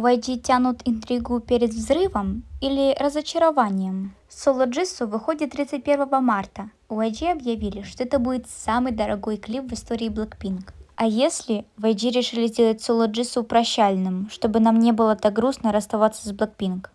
У YG тянут интригу перед взрывом или разочарованием? Соло Джису выходит 31 марта. У YG объявили, что это будет самый дорогой клип в истории Blackpink. А если YG решили сделать соло Джису прощальным, чтобы нам не было так грустно расставаться с Blackpink?